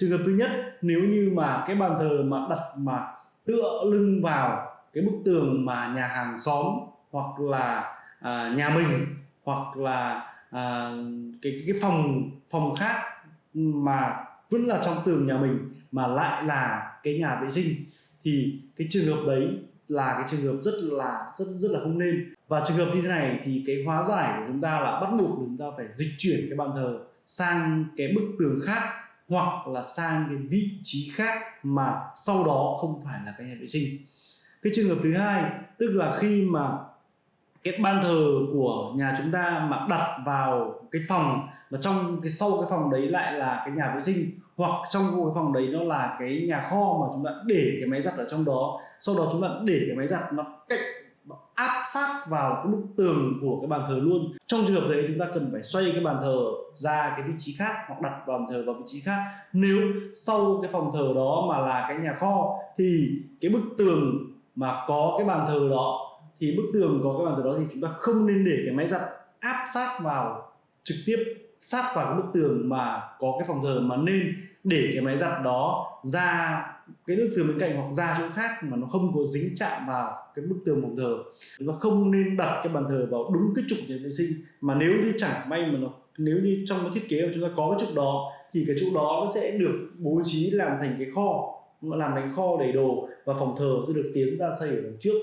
trường hợp thứ nhất nếu như mà cái bàn thờ mà đặt mà tựa lưng vào cái bức tường mà nhà hàng xóm hoặc là à, nhà mình hoặc là à, cái cái phòng phòng khác mà vẫn là trong tường nhà mình mà lại là cái nhà vệ sinh thì cái trường hợp đấy là cái trường hợp rất là rất rất là không nên. Và trường hợp như thế này thì cái hóa giải của chúng ta là bắt buộc chúng ta phải dịch chuyển cái bàn thờ sang cái bức tường khác hoặc là sang cái vị trí khác mà sau đó không phải là cái nhà vệ sinh. Cái trường hợp thứ hai, tức là khi mà cái ban thờ của nhà chúng ta mà đặt vào cái phòng mà trong cái sau cái phòng đấy lại là cái nhà vệ sinh, hoặc trong cái phòng đấy nó là cái nhà kho mà chúng ta để cái máy giặt ở trong đó, sau đó chúng ta để cái máy giặt nó cách nó áp sát vào cái bức tường của cái bàn thờ luôn. Trong trường hợp đấy chúng ta cần phải xoay cái bàn thờ ra cái vị trí khác hoặc đặt bàn thờ vào vị trí khác. Nếu sau cái phòng thờ đó mà là cái nhà kho thì cái bức tường mà có cái bàn thờ đó, thì bức tường có cái bàn thờ đó thì chúng ta không nên để cái máy giặt áp sát vào trực tiếp sát vào cái bức tường mà có cái phòng thờ mà nên để cái máy giặt đó ra cái bức tường bên cạnh hoặc ra chỗ khác mà nó không có dính chạm vào cái bức tường phòng thờ. Và không nên đặt cái bàn thờ vào đúng cái trục nhà vệ sinh mà nếu như chẳng may mà nó, nếu như trong cái thiết kế mà chúng ta có cái trục đó thì cái trục đó nó sẽ được bố trí làm thành cái kho làm thành kho để đồ và phòng thờ sẽ được tiến ra xây ở đằng trước.